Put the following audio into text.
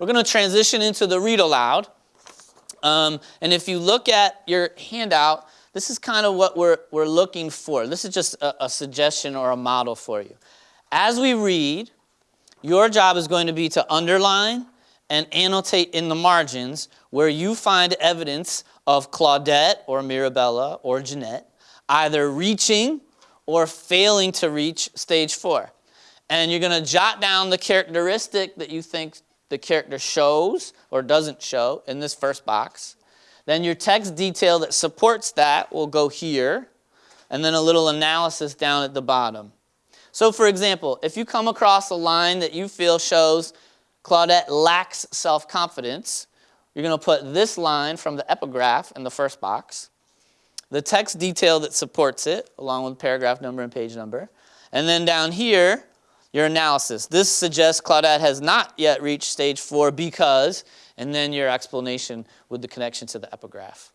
we're going to transition into the read aloud. Um, and if you look at your handout, this is kind of what we're, we're looking for. This is just a, a suggestion or a model for you. As we read, your job is going to be to underline and annotate in the margins where you find evidence of Claudette or Mirabella or Jeanette either reaching or failing to reach stage four. And you're going to jot down the characteristic that you think the character shows or doesn't show in this first box. Then your text detail that supports that will go here, and then a little analysis down at the bottom. So for example, if you come across a line that you feel shows Claudette lacks self-confidence, you're going to put this line from the epigraph in the first box, the text detail that supports it, along with paragraph number and page number, and then down here, your analysis. This suggests Claudette has not yet reached stage four because, and then your explanation with the connection to the epigraph.